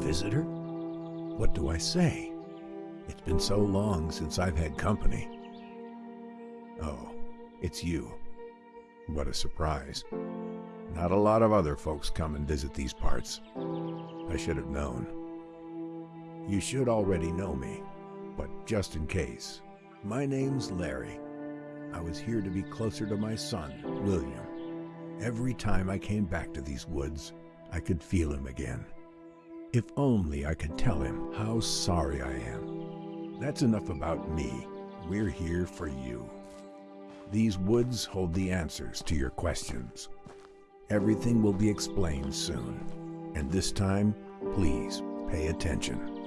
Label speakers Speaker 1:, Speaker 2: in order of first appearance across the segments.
Speaker 1: visitor? What do I say? It's been so long since I've had company. Oh, it's you. What a surprise. Not a lot of other folks come and visit these parts. I should have known. You should already know me, but just in case, my name's Larry. I was here to be closer to my son, William. Every time I came back to these woods, I could feel him again. If only I could tell him how sorry I am. That's enough about me. We're here for you. These woods hold the answers to your questions. Everything will be explained soon. And this time, please pay attention.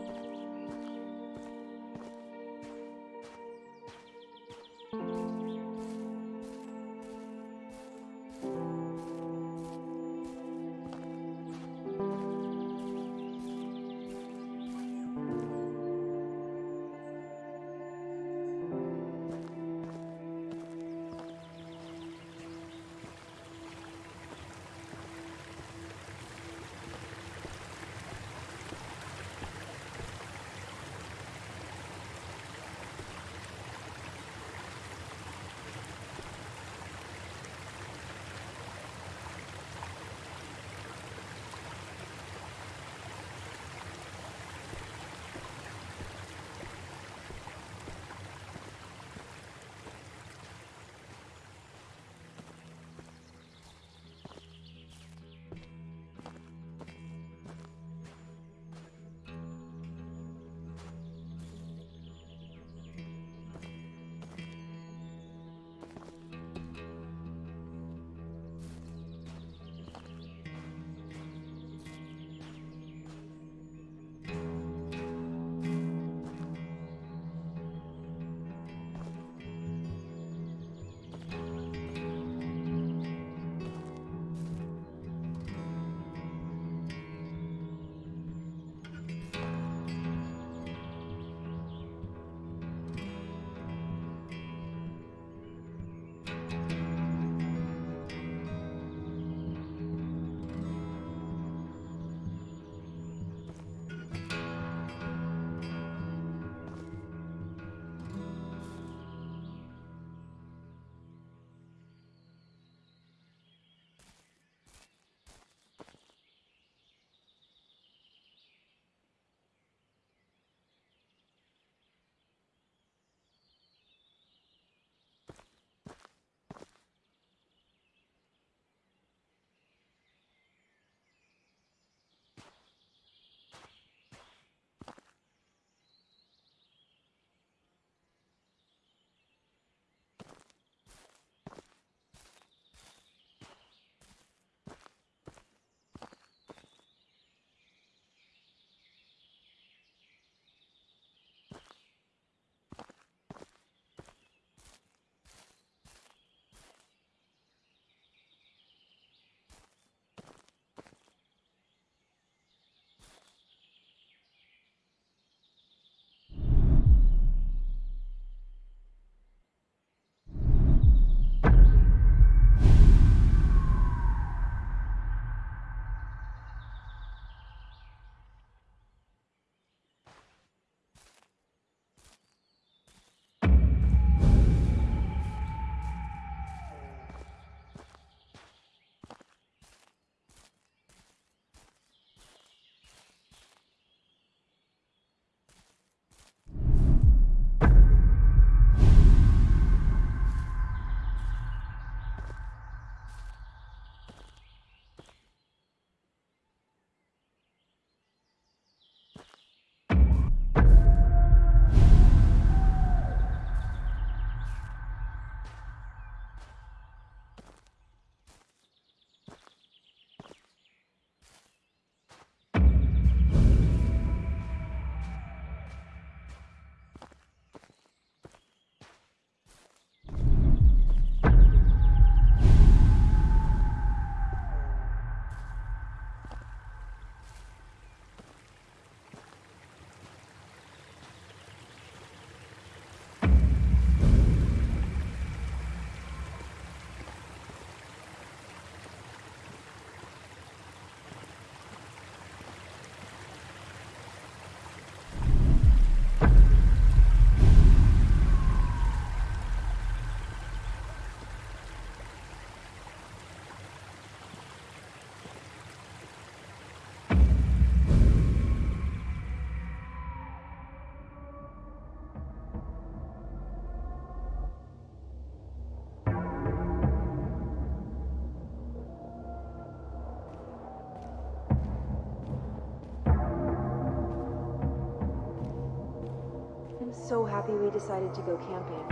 Speaker 2: So happy we decided to go camping.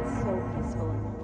Speaker 2: It's so peaceful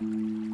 Speaker 3: Música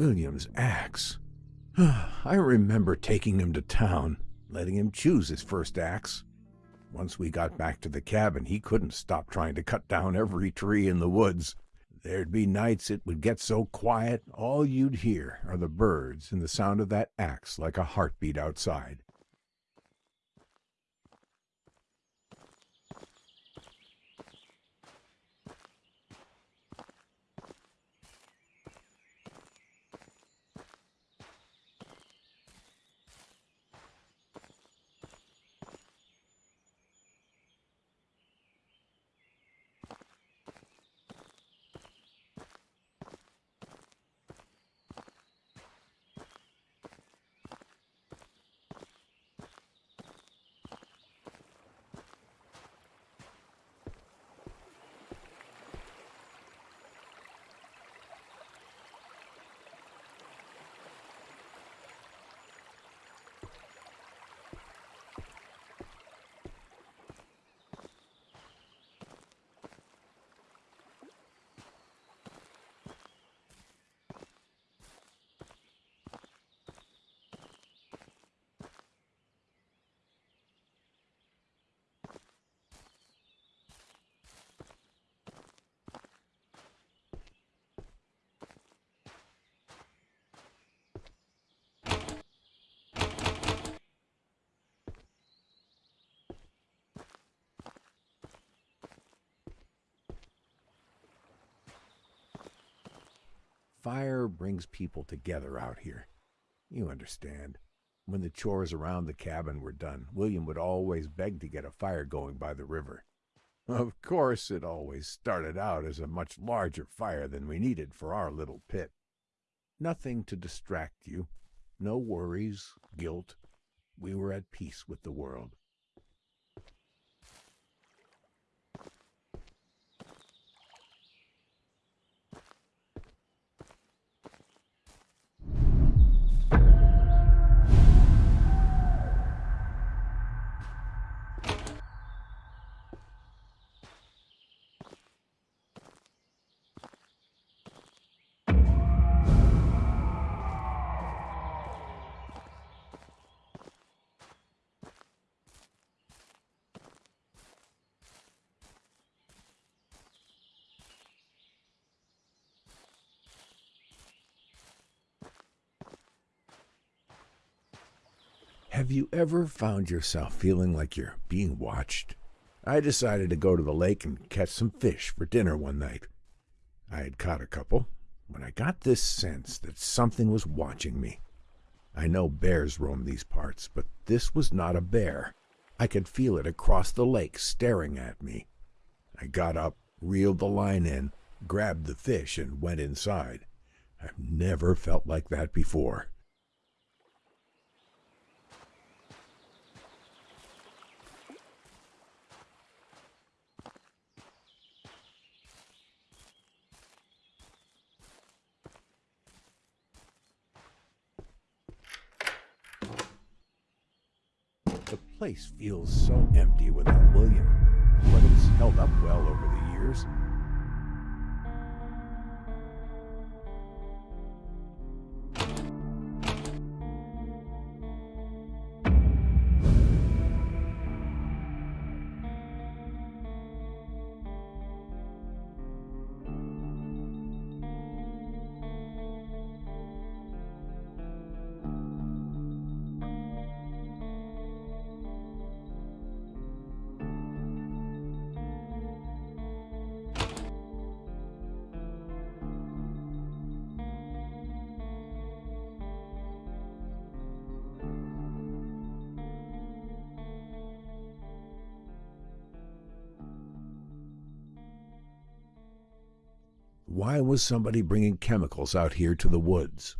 Speaker 1: William's axe. I remember taking him to town, letting him choose his first axe. Once we got back to the cabin, he couldn't stop trying to cut down every tree in the woods. There'd be nights it would get so quiet, all you'd hear are the birds and the sound of that axe like a heartbeat outside. Fire brings people together out here. You understand. When the chores around the cabin were done, William would always beg to get a fire going by the river. Of course, it always started out as a much larger fire than we needed for our little pit. Nothing to distract you, no worries, guilt. We were at peace with the world. Have you ever found yourself feeling like you're being watched? I decided to go to the lake and catch some fish for dinner one night. I had caught a couple when I got this sense that something was watching me. I know bears roam these parts, but this was not a bear. I could feel it across the lake staring at me. I got up, reeled the line in, grabbed the fish, and went inside. I've never felt like that before. The place feels so empty without William, but it's held up well over the years. Why was somebody bringing chemicals out here to the woods?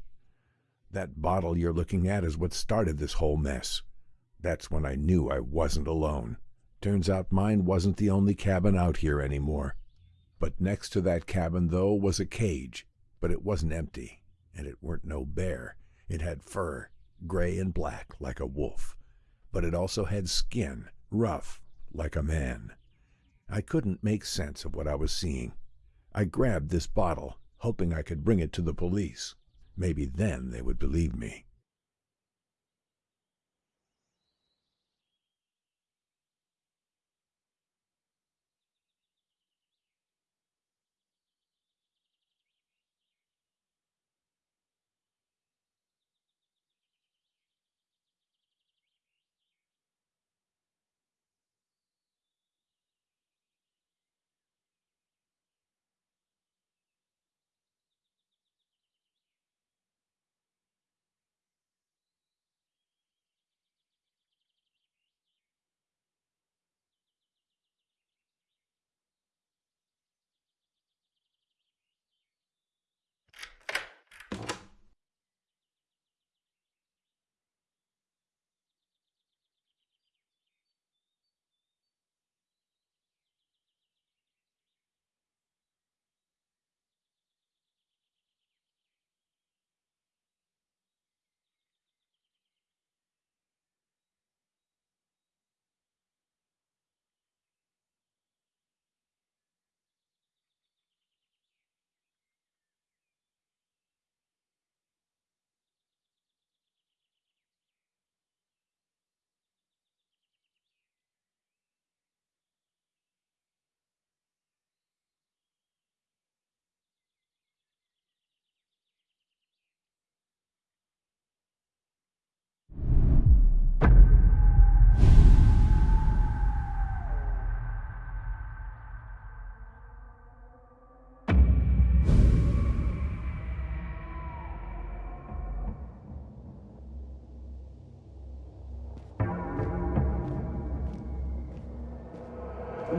Speaker 1: That bottle you're looking at is what started this whole mess. That's when I knew I wasn't alone. Turns out mine wasn't the only cabin out here anymore. But next to that cabin, though, was a cage. But it wasn't empty, and it weren't no bear. It had fur, gray and black like a wolf. But it also had skin, rough, like a man. I couldn't make sense of what I was seeing. I grabbed this bottle, hoping I could bring it to the police. Maybe then they would believe me.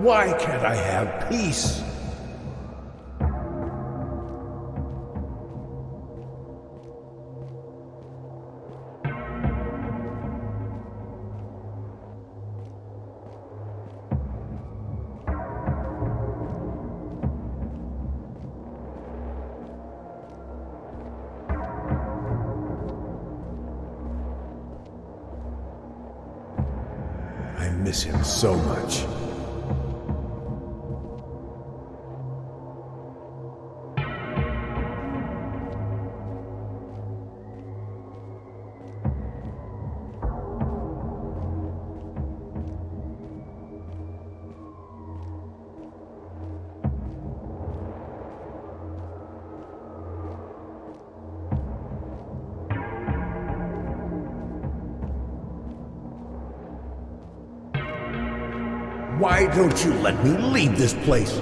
Speaker 1: Why can't I have peace? I miss him so much. Don't you let me leave this place?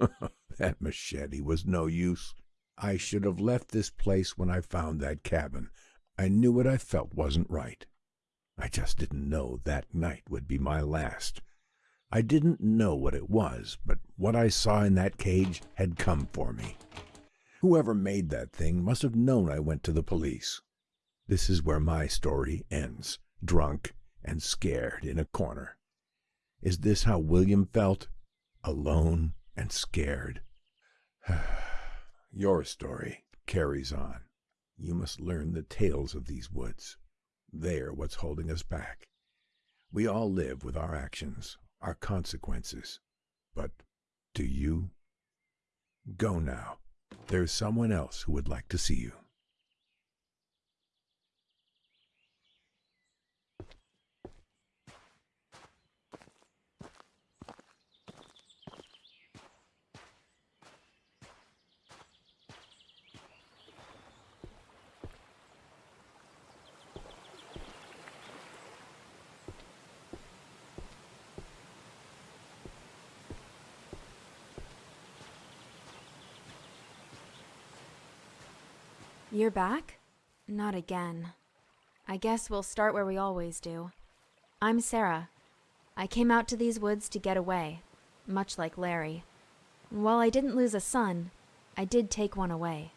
Speaker 1: that machete was no use. I should have left this place when I found that cabin. I knew what I felt wasn't right. I just didn't know that night would be my last. I didn't know what it was, but what I saw in that cage had come for me. Whoever made that thing must have known I went to the police. This is where my story ends, drunk and scared in a corner. Is this how William felt? Alone and scared. Your story carries on. You must learn the tales of these woods. They're what's holding us back. We all live with our actions, our consequences. But do you? Go now. There's someone else who would like to see you.
Speaker 2: You're back? Not again. I guess we'll start where we always do. I'm Sarah. I came out to these woods to get away, much like Larry. While I didn't lose a son, I did take one away.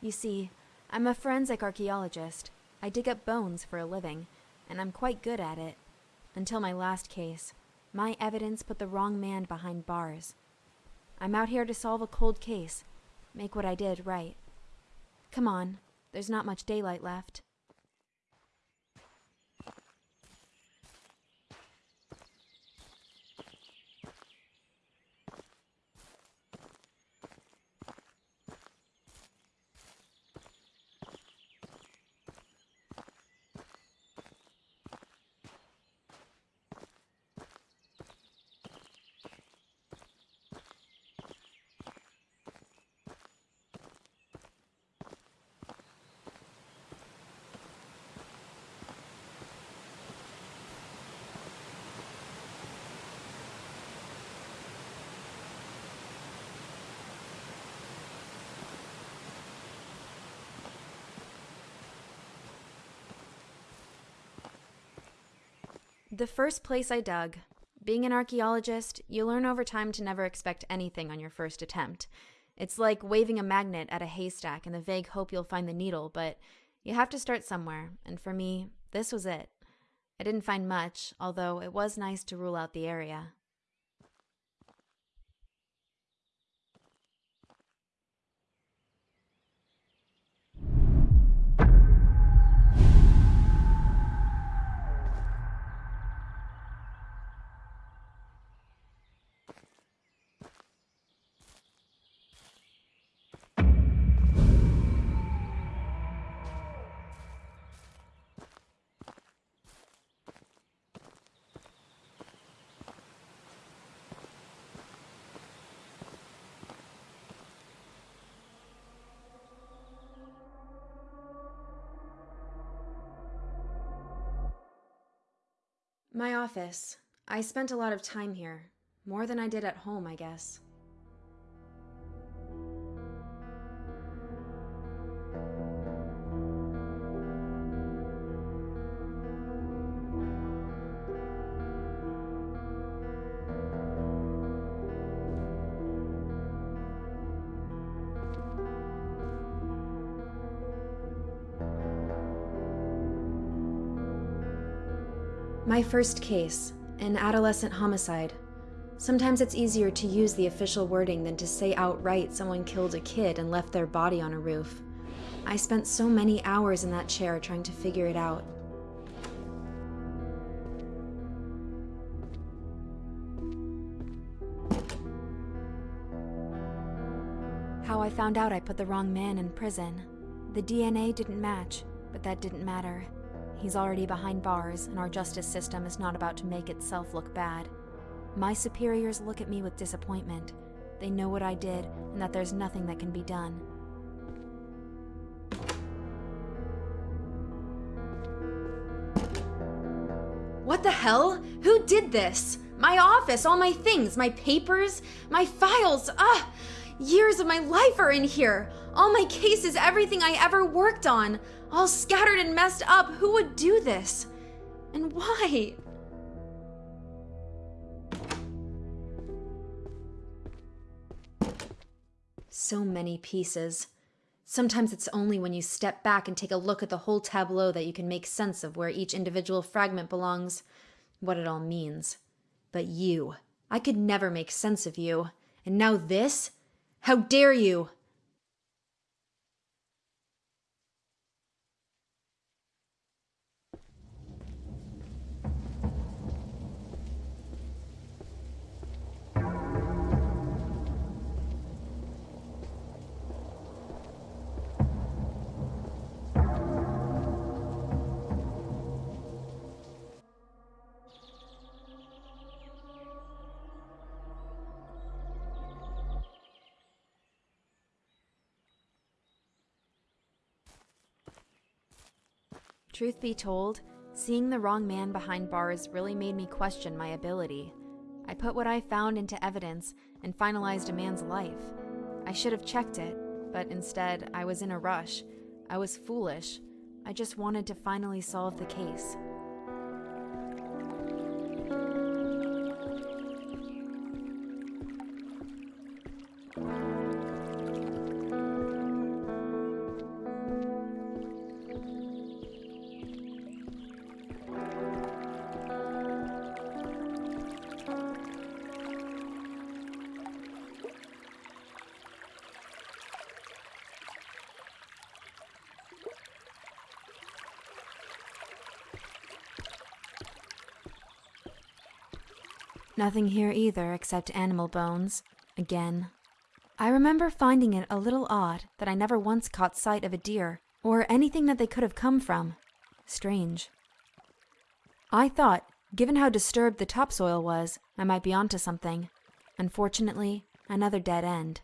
Speaker 2: You see, I'm a forensic archaeologist. I dig up bones for a living, and I'm quite good at it. Until my last case, my evidence put the wrong man behind bars. I'm out here to solve a cold case, make what I did right. Come on, there's not much daylight left. The first place I dug. Being an archaeologist, you learn over time to never expect anything on your first attempt. It's like waving a magnet at a haystack in the vague hope you'll find the needle, but you have to start somewhere, and for me, this was it. I didn't find much, although it was nice to rule out the area. My office. I spent a lot of time here. More than I did at home, I guess. My first case, an adolescent homicide. Sometimes it's easier to use the official wording than to say outright someone killed a kid and left their body on a roof. I spent so many hours in that chair trying to figure it out. How I found out I put the wrong man in prison. The DNA didn't match, but that didn't matter. He's already behind bars, and our justice system is not about to make itself look bad. My superiors look at me with disappointment. They know what I did, and that there's nothing that can be done. What the hell? Who did this? My office, all my things, my papers, my files. Ah! Years of my life are in here. All my cases, everything I ever worked on. All scattered and messed up. Who would do this? And why? So many pieces. Sometimes it's only when you step back and take a look at the whole tableau that you can make sense of where each individual fragment belongs, what it all means. But you, I could never make sense of you. And now this? How dare you! Truth be told, seeing the wrong man behind bars really made me question my ability. I put what I found into evidence and finalized a man's life. I should have checked it, but instead, I was in a rush. I was foolish. I just wanted to finally solve the case. Nothing here either except animal bones. Again. I remember finding it a little odd that I never once caught sight of a deer or anything that they could have come from. Strange. I thought, given how disturbed the topsoil was, I might be onto something. Unfortunately, another dead end.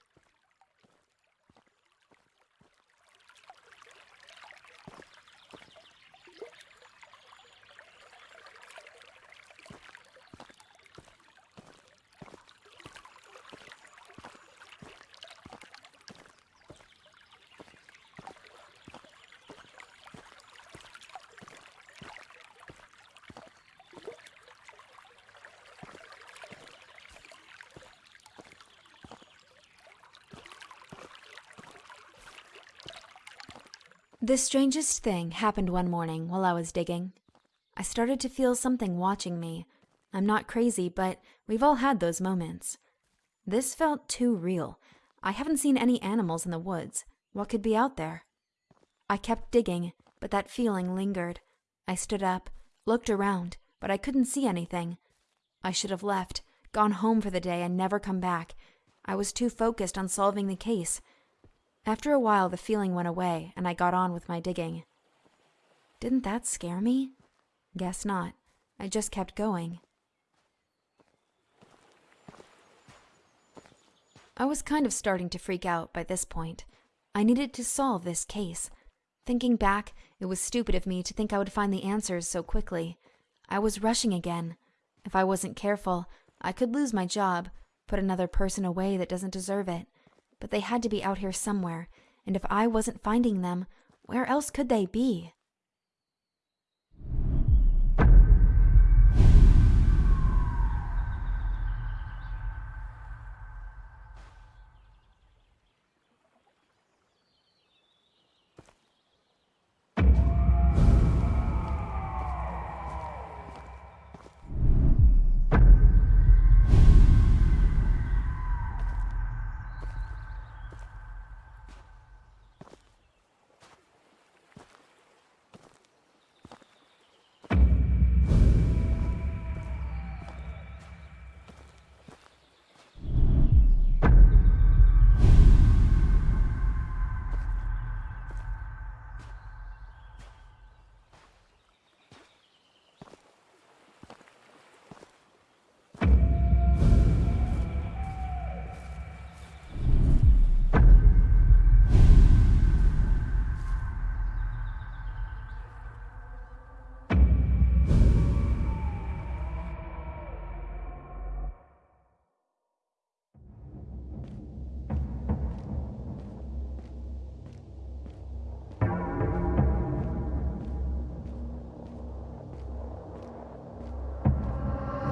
Speaker 2: The strangest thing happened one morning while I was digging. I started to feel something watching me. I'm not crazy, but we've all had those moments. This felt too real. I haven't seen any animals in the woods. What could be out there? I kept digging, but that feeling lingered. I stood up, looked around, but I couldn't see anything. I should have left, gone home for the day, and never come back. I was too focused on solving the case. After a while, the feeling went away, and I got on with my digging. Didn't that scare me? Guess not. I just kept going. I was kind of starting to freak out by this point. I needed to solve this case. Thinking back, it was stupid of me to think I would find the answers so quickly. I was rushing again. If I wasn't careful, I could lose my job, put another person away that doesn't deserve it, but they had to be out here somewhere, and if I wasn't finding them, where else could they be?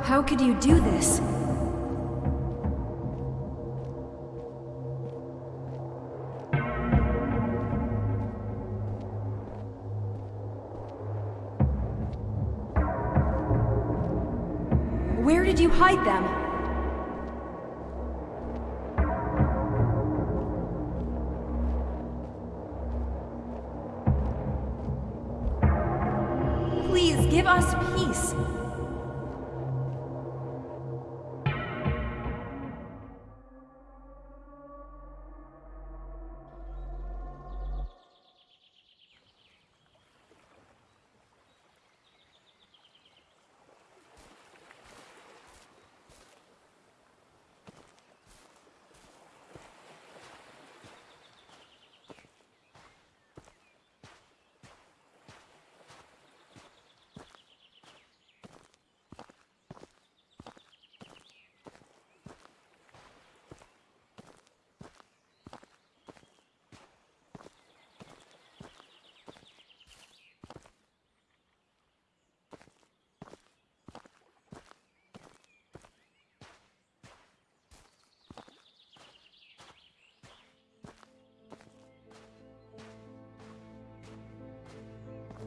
Speaker 4: How could you do this? Where did you hide them? Please give us peace.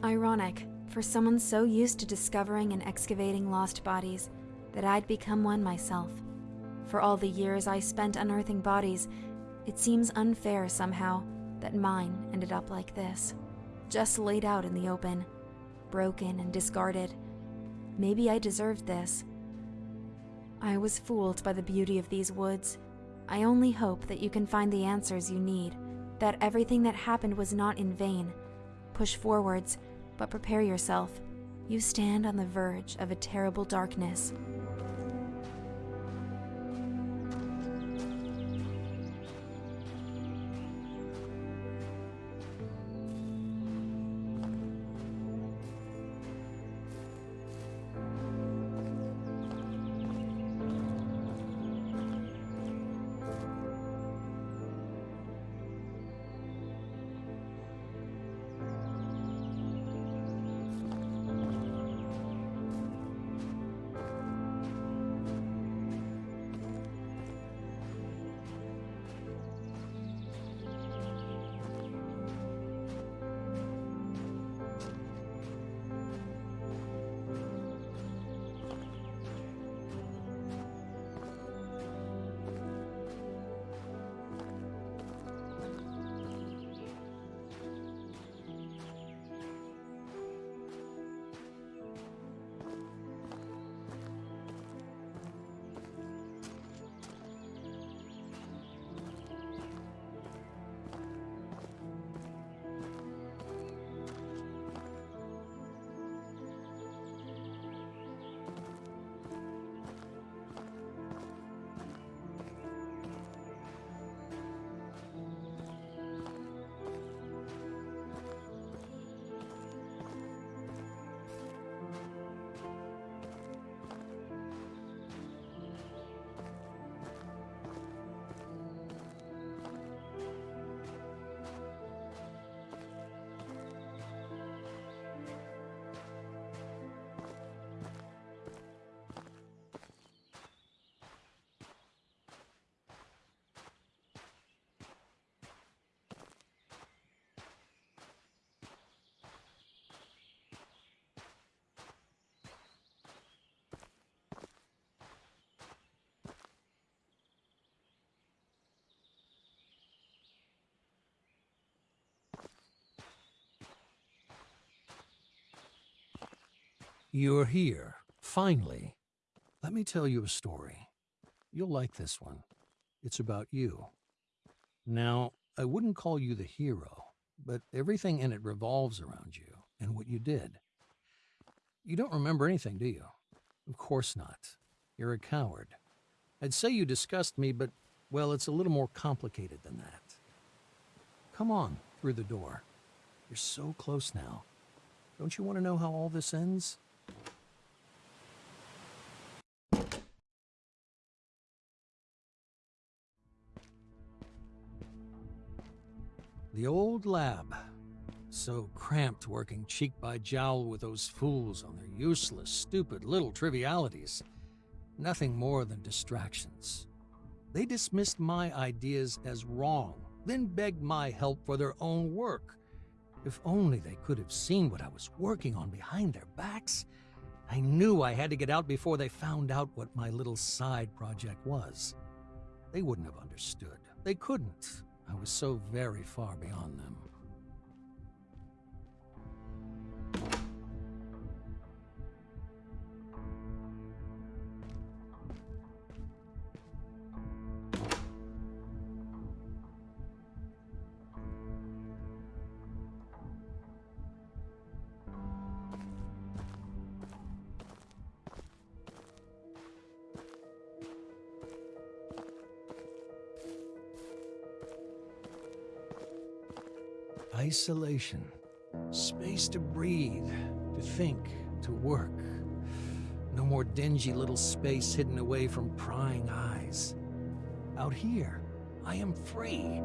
Speaker 2: Ironic, for someone so used to discovering and excavating lost bodies, that I'd become one myself. For all the years I spent unearthing bodies, it seems unfair somehow that mine ended up like this. Just laid out in the open, broken and discarded. Maybe I deserved this. I was fooled by the beauty of these woods. I only hope that you can find the answers you need, that everything that happened was not in vain. Push forwards, but prepare yourself. You stand on the verge of a terrible darkness.
Speaker 5: You're here, finally. Let me tell you a story. You'll like this one. It's about you. Now, I wouldn't call you the hero, but everything in it revolves around you and what you did. You don't remember anything, do you? Of course not. You're a coward. I'd say you disgust me, but, well, it's a little more complicated than that. Come on, through the door. You're so close now. Don't you want to know how all this ends? The old lab. So cramped working cheek by jowl with those fools on their useless, stupid little trivialities. Nothing more than distractions. They dismissed my ideas as wrong, then begged my help for their own work. If only they could have seen what I was working on behind their backs. I knew I had to get out before they found out what my little side project was. They wouldn't have understood. They couldn't. I was so very far beyond them. Isolation. Space to breathe, to think, to work. No more dingy little space hidden away from prying eyes. Out here, I am free.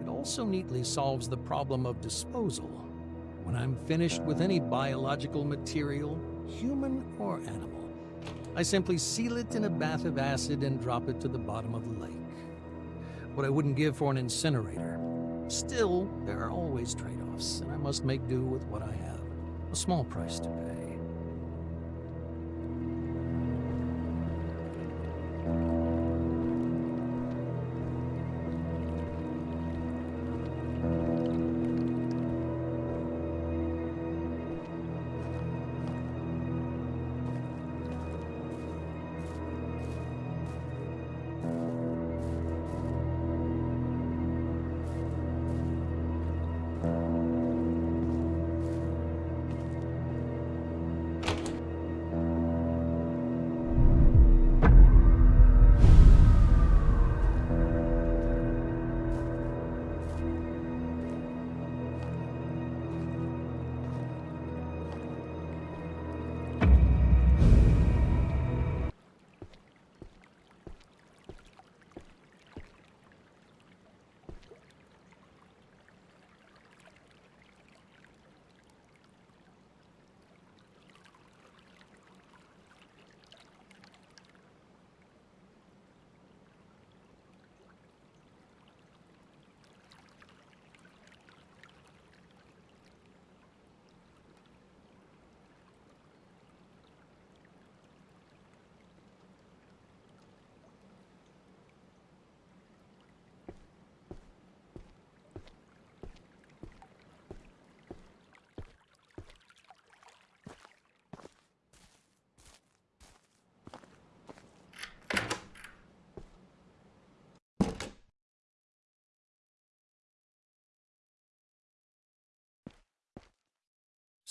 Speaker 5: It also neatly solves the problem of disposal. When I'm finished with any biological material, human or animal, I simply seal it in a bath of acid and drop it to the bottom of the lake. What I wouldn't give for an incinerator. Still, there are always trade-offs, and I must make do with what I have. A small price to pay.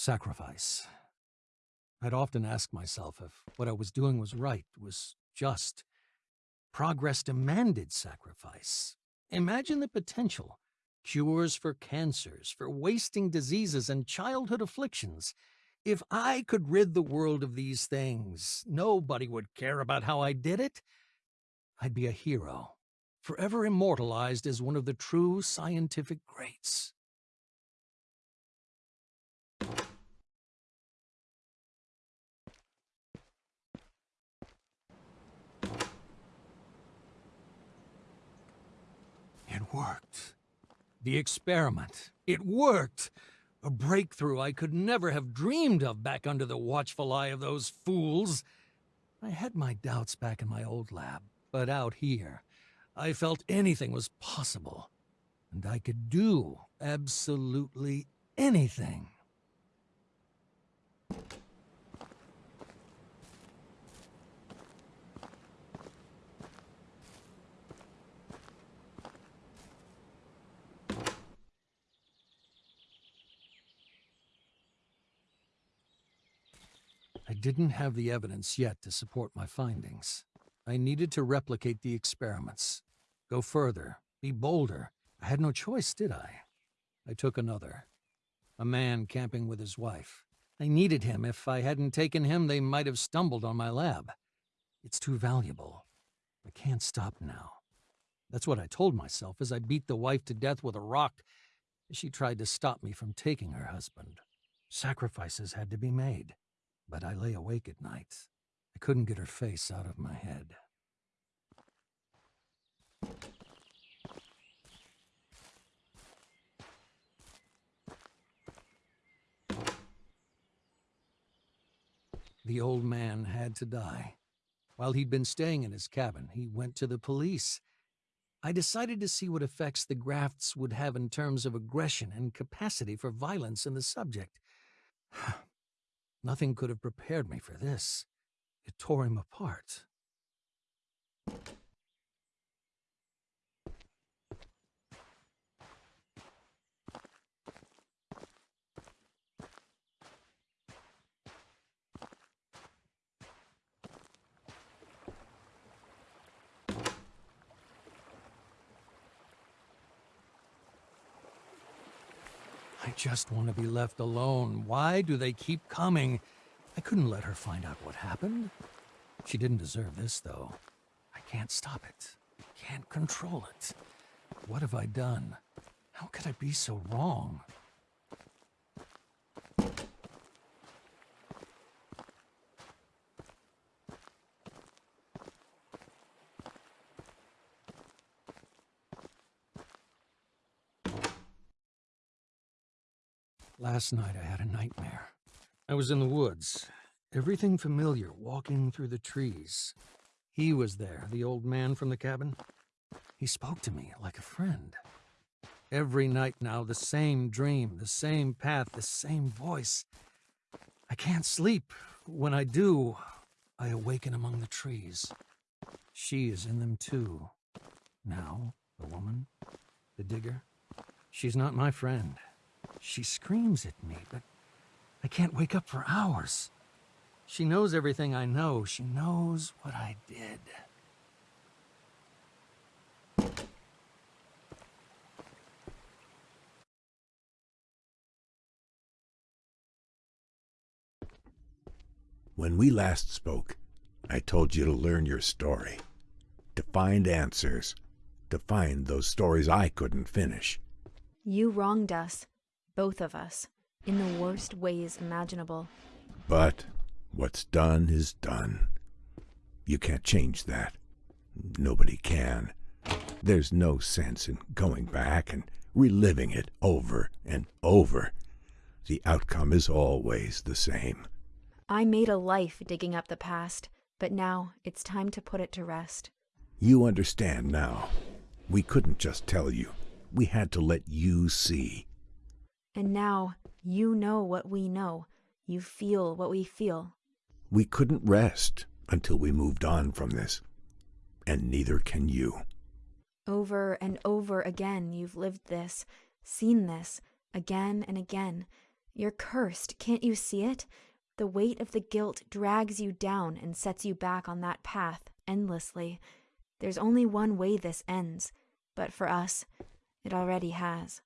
Speaker 5: Sacrifice. I'd often ask myself if what I was doing was right, was just. Progress demanded sacrifice. Imagine the potential. Cures for cancers, for wasting diseases and childhood afflictions. If I could rid the world of these things, nobody would care about how I did it. I'd be a hero, forever immortalized as one of the true scientific greats. It worked. The experiment. It worked. A breakthrough I could never have dreamed of back under the watchful eye of those fools. I had my doubts back in my old lab, but out here, I felt anything was possible. And I could do absolutely anything. Didn't have the evidence yet to support my findings. I needed to replicate the experiments. Go further. Be bolder. I had no choice, did I? I took another. A man camping with his wife. I needed him. If I hadn't taken him, they might have stumbled on my lab. It's too valuable. I can't stop now. That's what I told myself as I beat the wife to death with a rock she tried to stop me from taking her husband. Sacrifices had to be made, but I lay awake at nights. I couldn't get her face out of my head. The old man had to die. While he'd been staying in his cabin, he went to the police. I decided to see what effects the grafts would have in terms of aggression and capacity for violence in the subject. Nothing could have prepared me for this. It tore him apart. I just want to be left alone. Why do they keep coming? I couldn't let her find out what happened. She didn't deserve this, though. I can't stop it. Can't control it. What have I done? How could I be so wrong? Last night I had a nightmare. I was in the woods. Everything familiar, walking through the trees. He was there, the old man from the cabin. He spoke to me like a friend. Every night now, the same dream, the same path, the same voice. I can't sleep. When I do, I awaken among the trees. She is in them too. Now, the woman, the digger, she's not my friend. She screams at me, but I can't wake up for hours. She knows everything I know. She knows what I did.
Speaker 1: When we last spoke, I told you to learn your story, to find answers, to find those stories I couldn't finish.
Speaker 2: You wronged us, both of us, in the worst ways imaginable.
Speaker 1: But what's done is done. You can't change that. Nobody can. There's no sense in going back and reliving it over and over. The outcome is always the same.
Speaker 2: I made a life digging up the past, but now it's time to put it to rest.
Speaker 1: You understand now. We couldn't just tell you. We had to let you see.
Speaker 2: And now you know what we know. You feel what we feel.
Speaker 1: We couldn't rest until we moved on from this. And neither can you.
Speaker 2: Over and over again, you've lived this, seen this, again and again. You're cursed, can't you see it? The weight of the guilt drags you down and sets you back on that path endlessly. There's only one way this ends, but for us, it already has.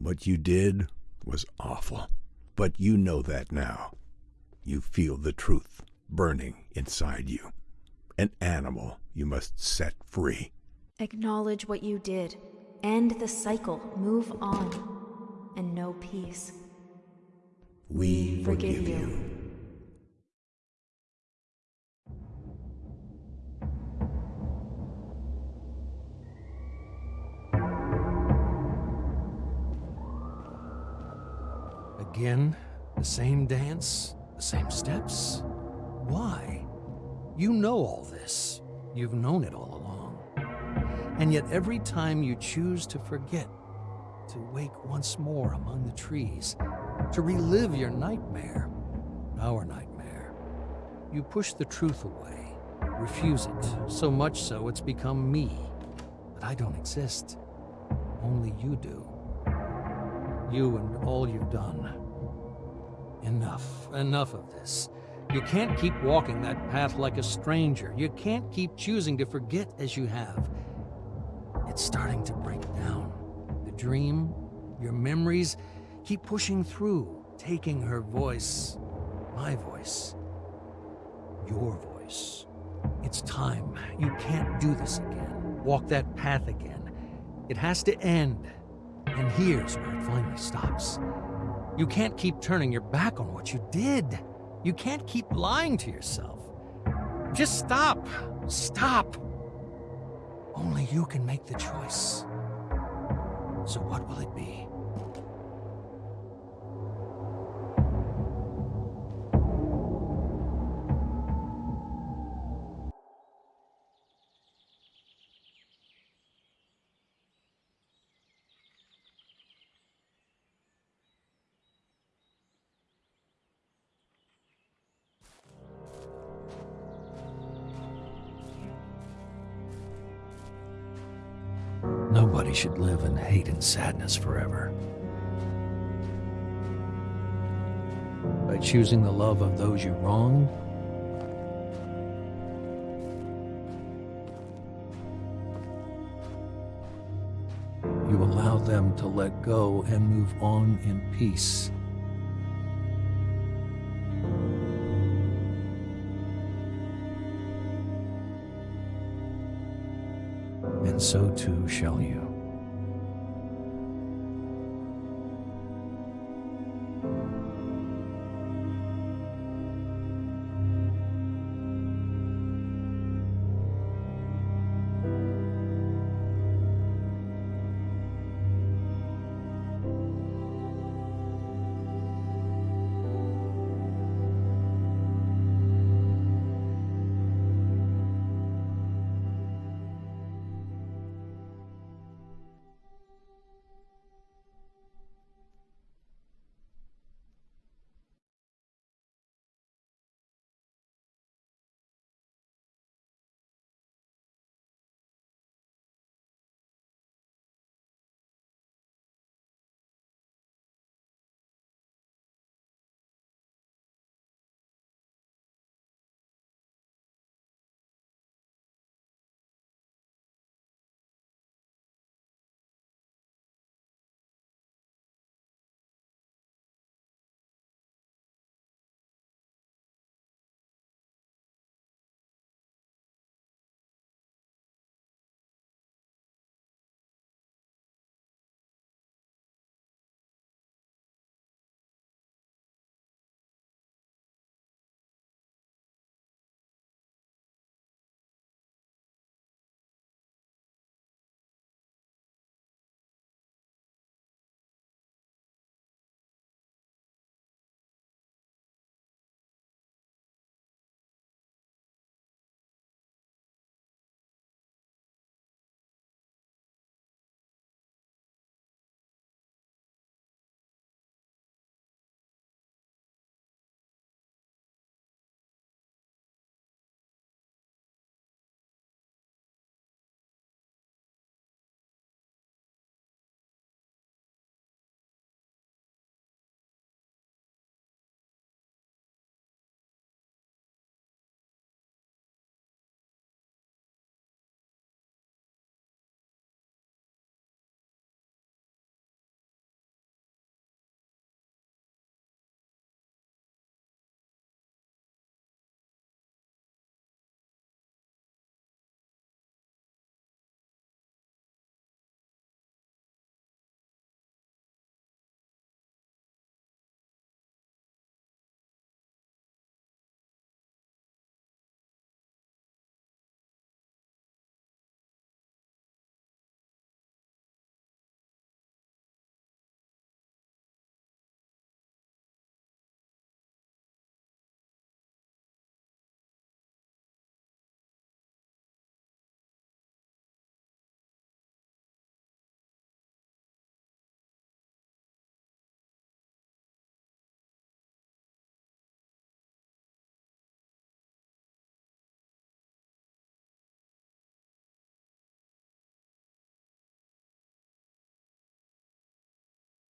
Speaker 1: What you did was awful. But you know that now. You feel the truth burning inside you. An animal you must set free.
Speaker 2: Acknowledge what you did. End the cycle. Move on. And know peace.
Speaker 1: We forgive you.
Speaker 5: Again, the same dance, the same steps. Why? You know all this. You've known it all along. And yet every time you choose to forget, to wake once more among the trees, to relive your nightmare, our nightmare, you push the truth away, refuse it, so much so it's become me. But I don't exist. Only you do. You and all you've done. Enough, enough of this. You can't keep walking that path like a stranger. You can't keep choosing to forget as you have. It's starting to break down. The dream, your memories, keep pushing through, taking her voice, my voice, your voice. It's time. You can't do this again. Walk that path again. It has to end. And here's where it finally stops. You can't keep turning your back on what you did. You can't keep lying to yourself. Just stop. Stop. Only you can make the choice. So what will it be? Sadness forever. By choosing the love of those you wronged, you allow them to let go and move on in peace. And so too shall you.